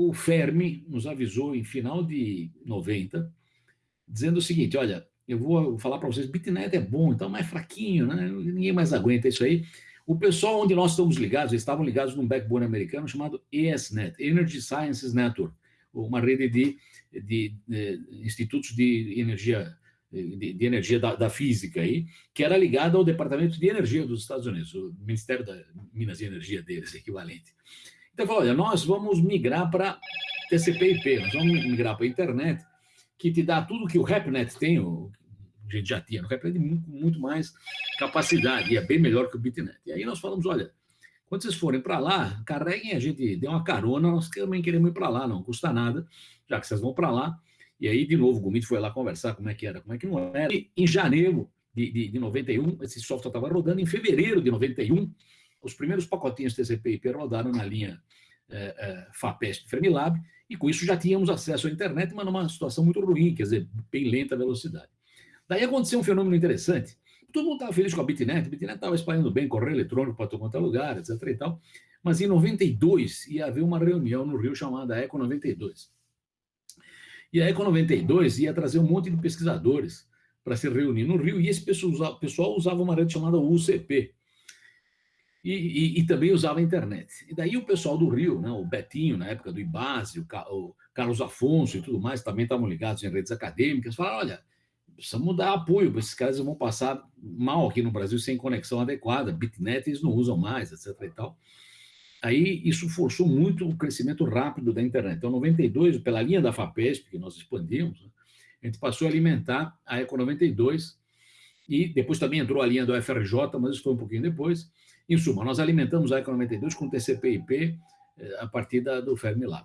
o Fermi nos avisou em final de 90, dizendo o seguinte, olha, eu vou falar para vocês, Bitnet é bom, então é mais fraquinho, né? ninguém mais aguenta isso aí. O pessoal onde nós estamos ligados, eles estavam ligados num backbone americano chamado ESNet, Energy Sciences Network, uma rede de, de, de institutos de energia de, de energia da, da, física aí, que era ligada ao Departamento de Energia dos Estados Unidos, o Ministério da Minas e Energia deles, equivalente. Então, falou, olha, nós vamos migrar para TCP/IP, nós vamos migrar para a internet, que te dá tudo que o RapNet tem, o, a gente já tinha no RapNet, muito, muito mais capacidade, e é bem melhor que o BitNet. E aí nós falamos, olha, quando vocês forem para lá, carreguem a gente, dê uma carona, nós também queremos ir para lá, não custa nada, já que vocês vão para lá, e aí, de novo, o Gomit foi lá conversar como é que era, como é que não era. E, em janeiro de, de, de 91, esse software estava rodando. Em fevereiro de 91, os primeiros pacotinhos TCP/IP rodaram na linha é, é, FAPESP Fermilab, e com isso já tínhamos acesso à internet, mas numa situação muito ruim, quer dizer, bem lenta a velocidade. Daí aconteceu um fenômeno interessante. Todo mundo estava feliz com a Bitnet, a Bitnet estava espalhando bem, correio eletrônico para todo quanto é lugar, etc. e tal. Mas em 92 ia haver uma reunião no Rio chamada Eco 92. E a Eco 92 ia trazer um monte de pesquisadores para se reunir no Rio, e esse pessoal usava uma rede chamada UCP, e, e, e, também usava a internet. E daí o pessoal do Rio, né, o Betinho, na época do IBASE, o, o Carlos Afonso e tudo mais, também estavam ligados em redes acadêmicas, falaram, olha, precisamos dar apoio, esses caras vão passar mal aqui no Brasil sem conexão adequada, Bitnet eles não usam mais, etc e tal. Aí isso forçou muito o crescimento rápido da internet. Então, em 92, pela linha da FAPESP, que nós expandimos, né, a gente passou a alimentar a Eco 92, e depois também entrou a linha do FRJ, mas isso foi um pouquinho depois. Em suma, nós alimentamos a Eco 92 com TCP/IP eh, a partir da, do Fermilab.